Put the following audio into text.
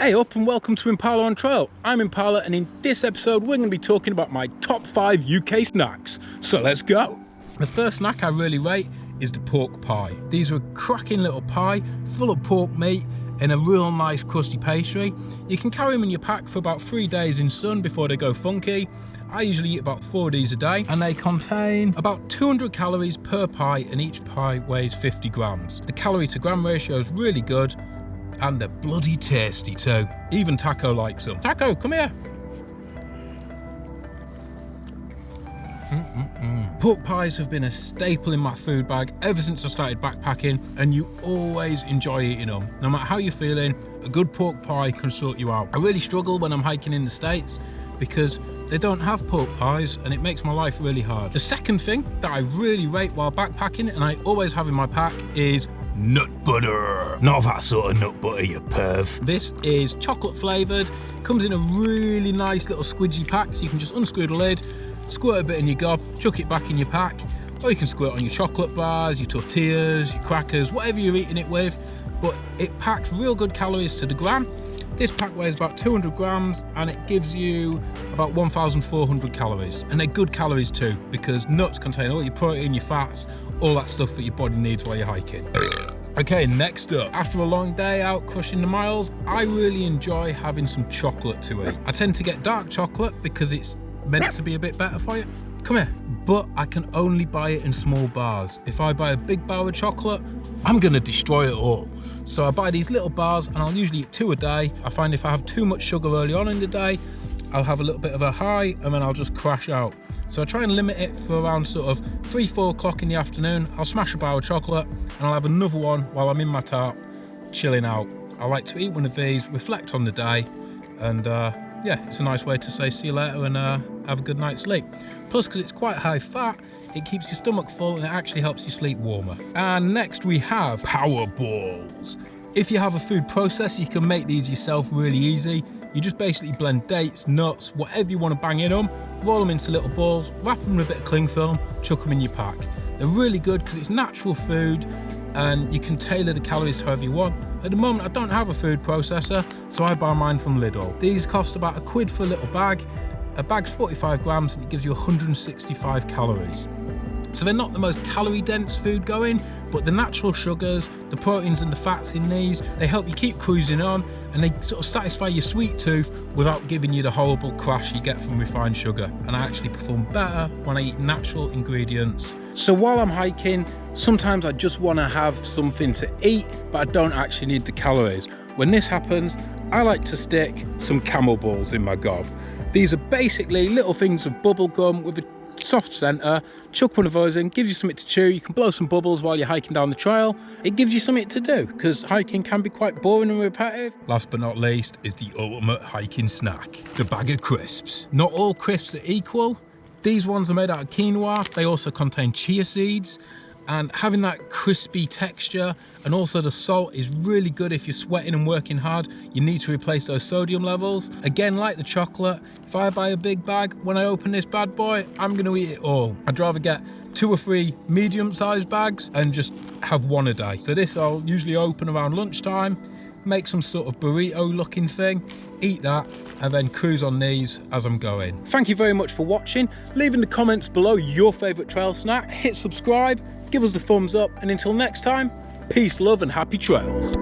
Hey up and welcome to Impala on Trail. I'm Impala and in this episode we're going to be talking about my top 5 UK snacks. So let's go. The first snack I really rate is the pork pie. These are a cracking little pie full of pork meat in a real nice crusty pastry. You can carry them in your pack for about three days in sun before they go funky. I usually eat about four of these a day and they contain about 200 calories per pie and each pie weighs 50 grams. The calorie to gram ratio is really good and they're bloody tasty too. Even Taco likes them. Taco, come here. Mm -mm -mm. Pork pies have been a staple in my food bag ever since I started backpacking and you always enjoy eating them. No matter how you're feeling, a good pork pie can sort you out. I really struggle when I'm hiking in the States because they don't have pork pies and it makes my life really hard. The second thing that I really rate while backpacking and I always have in my pack is nut butter. Not that sort of nut butter, you perv. This is chocolate flavoured, comes in a really nice little squidgy pack, so you can just unscrew the lid, squirt a bit in your gob, chuck it back in your pack, or you can squirt on your chocolate bars, your tortillas, your crackers, whatever you're eating it with, but it packs real good calories to the gram. This pack weighs about 200 grams and it gives you about 1,400 calories. And they're good calories too, because nuts contain all your protein, your fats, all that stuff that your body needs while you're hiking. Okay, next up, after a long day out crushing the miles, I really enjoy having some chocolate to eat. I tend to get dark chocolate because it's meant to be a bit better for you. Come here. But I can only buy it in small bars. If I buy a big bar of chocolate, I'm gonna destroy it all. So I buy these little bars and I'll usually eat two a day. I find if I have too much sugar early on in the day, I'll have a little bit of a high and then I'll just crash out. So I try and limit it for around sort of three, four o'clock in the afternoon. I'll smash a bar of chocolate and I'll have another one while I'm in my tarp, chilling out. I like to eat one of these, reflect on the day, and uh, yeah, it's a nice way to say see you later and uh, have a good night's sleep. Plus, because it's quite high fat, it keeps your stomach full and it actually helps you sleep warmer. And next we have power balls. If you have a food processor, you can make these yourself really easy. You just basically blend dates, nuts, whatever you want to bang in them, roll them into little balls, wrap them in a bit of cling film, chuck them in your pack. They're really good because it's natural food and you can tailor the calories however you want. At the moment, I don't have a food processor, so I buy mine from Lidl. These cost about a quid for a little bag. A bag's 45 grams and it gives you 165 calories. So they're not the most calorie dense food going, but the natural sugars, the proteins and the fats in these, they help you keep cruising on and they sort of satisfy your sweet tooth without giving you the horrible crash you get from refined sugar. And I actually perform better when I eat natural ingredients. So while I'm hiking, sometimes I just want to have something to eat, but I don't actually need the calories. When this happens, I like to stick some camel balls in my gob. These are basically little things of bubble gum with a soft centre, chuck one of those in, gives you something to chew, you can blow some bubbles while you're hiking down the trail. It gives you something to do, because hiking can be quite boring and repetitive. Last but not least is the ultimate hiking snack, the bag of crisps. Not all crisps are equal. These ones are made out of quinoa. They also contain chia seeds and having that crispy texture and also the salt is really good if you're sweating and working hard you need to replace those sodium levels again like the chocolate if i buy a big bag when i open this bad boy i'm going to eat it all i'd rather get two or three medium-sized bags and just have one a day so this i'll usually open around lunchtime make some sort of burrito looking thing eat that and then cruise on these as I'm going. Thank you very much for watching. Leave in the comments below your favourite trail snack. Hit subscribe give us the thumbs up, and until next time, peace, love, and happy trails.